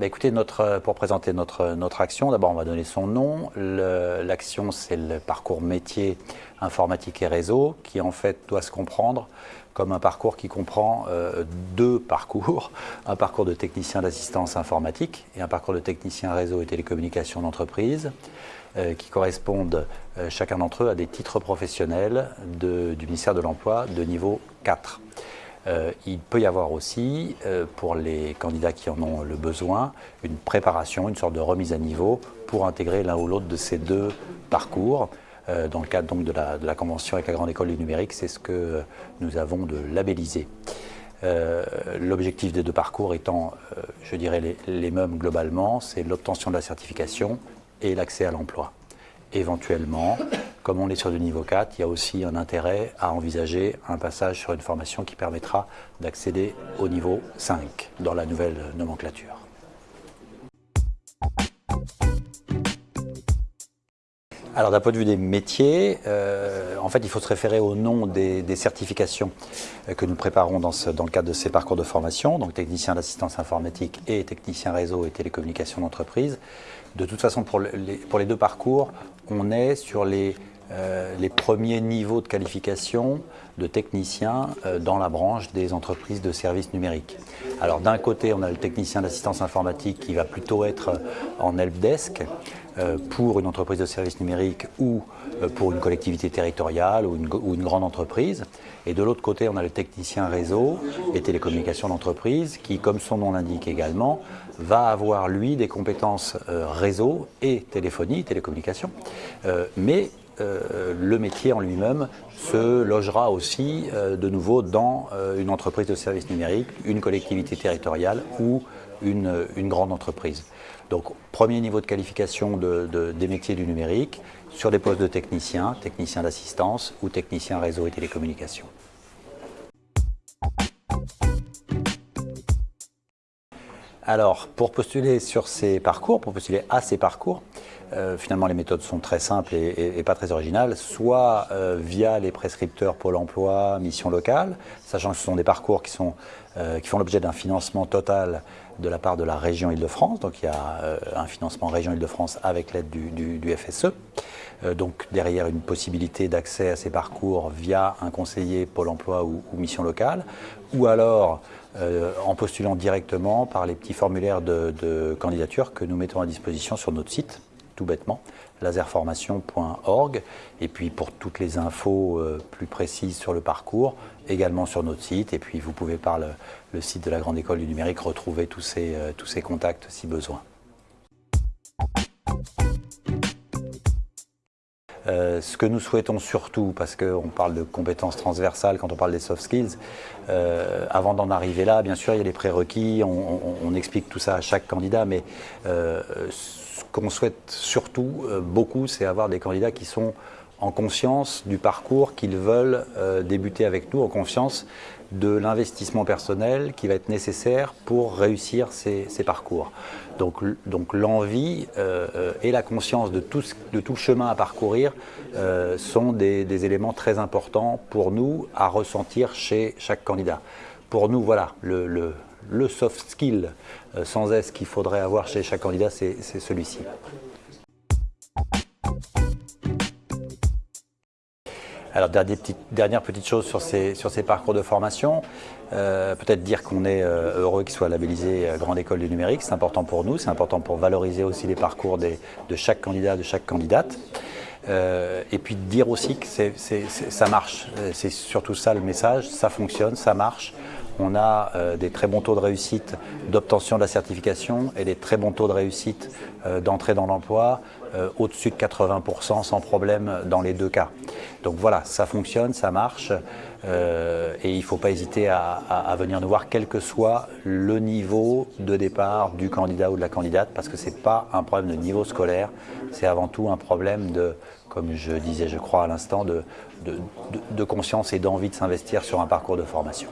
bah, écoutez, notre, pour présenter notre, notre action, d'abord on va donner son nom. L'action c'est le parcours métier informatique et réseau qui en fait doit se comprendre comme un parcours qui comprend euh, deux parcours, un parcours de technicien d'assistance informatique et un parcours de technicien réseau et télécommunications d'entreprise euh, qui correspondent euh, chacun d'entre eux à des titres professionnels du ministère de l'Emploi de niveau 4. Il peut y avoir aussi, pour les candidats qui en ont le besoin, une préparation, une sorte de remise à niveau pour intégrer l'un ou l'autre de ces deux parcours. Euh, dans le cadre de, la, convention avec la Grande École du Numérique, c'est ce que nous avons de labellisé. Euh, l'objectif des deux parcours étant, euh, je dirais, les, les mêmes globalement, c'est l'obtention de la certification et l'accès à l'emploi. Éventuellement, comme on est sur du niveau 4, il y a aussi un intérêt à envisager un passage sur une formation qui permettra d'accéder au niveau 5 dans la nouvelle nomenclature. Alors d'un point de vue des métiers, euh, en fait il faut se référer au nom des, certifications euh, que nous préparons dans, le cadre de ces parcours de formation, donc technicien d'assistance informatique et technicien réseau et télécommunications d'entreprise. De toute façon pour les, deux parcours, on est sur les, euh, les premiers niveaux de qualification de technicien dans la branche des entreprises de services numériques. Alors d'un côté, on a le technicien d'assistance informatique qui va plutôt être en helpdesk, euh, pour une entreprise de services numériques ou euh, pour une collectivité territoriale ou une, grande entreprise. Et de l'autre côté, on a le technicien réseau et télécommunications d'entreprise qui, comme son nom l'indique également, va avoir, lui, des compétences euh, réseau et téléphonie, télécommunications, mais le métier en lui-même se logera aussi de nouveau dans une entreprise de services numériques, une collectivité territoriale ou une, une grande entreprise. Donc, premier niveau de qualification des métiers du numérique sur des postes de technicien, technicien d'assistance ou technicien réseau et télécommunications. Alors, pour postuler sur ces parcours, pour postuler à ces parcours, euh, finalement les méthodes sont très simples et, pas très originales, soit euh, via les prescripteurs Pôle emploi, mission locale, sachant que ce sont des parcours qui, sont, euh, qui font l'objet d'un financement total de la part de la région Île-de-France, donc il y a un financement région Île-de-France avec l'aide du, FSE, donc derrière une possibilité d'accès à ces parcours via un conseiller Pôle emploi ou mission locale, ou alors en postulant directement par les petits formulaires de, candidature que nous mettons à disposition sur notre site, tout bêtement, laserformation.org. Et puis pour toutes les infos euh, plus précises sur le parcours, également sur notre site. Et puis vous pouvez par le, site de la Grande École du Numérique retrouver tous ces, euh, tous ces contacts si besoin. Euh, ce que nous souhaitons surtout, parce qu'on parle de compétences transversales quand on parle des soft skills, euh, avant d'en arriver là, bien sûr, il y a les prérequis, on, explique tout ça à chaque candidat, mais euh, ce qu'on souhaite surtout beaucoup, c'est avoir des candidats qui sont en conscience du parcours qu'ils veulent débuter avec nous, en conscience de l'investissement personnel qui va être nécessaire pour réussir ces, parcours. Donc, donc l'envie euh, et la conscience de tout, de tout, le chemin à parcourir euh, sont des, éléments très importants pour nous à ressentir chez chaque candidat. Pour nous, voilà, le, le, soft skill euh, sans S qu'il faudrait avoir chez chaque candidat, c'est celui-ci. Alors, dernière petite, dernière petite chose sur ces, parcours de formation, euh, peut-être dire qu'on est euh, heureux qu'il soit labellisé euh, Grande École du Numérique, c'est important pour nous, c'est important pour valoriser aussi les parcours de chaque candidat, de chaque candidate. et puis dire aussi que ça marche, c'est surtout ça le message, ça fonctionne, ça marche. On a des très bons taux de réussite d'obtention de la certification et des très bons taux de réussite d'entrée dans l'emploi, au-dessus de 80% sans problème dans les deux cas. Donc voilà, ça fonctionne, ça marche euh, et il ne faut pas hésiter à, venir nous voir quel que soit le niveau de départ du candidat ou de la candidate parce que ce n'est pas un problème de niveau scolaire, c'est avant tout un problème de, comme je disais je crois à l'instant, de conscience et d'envie de s'investir sur un parcours de formation.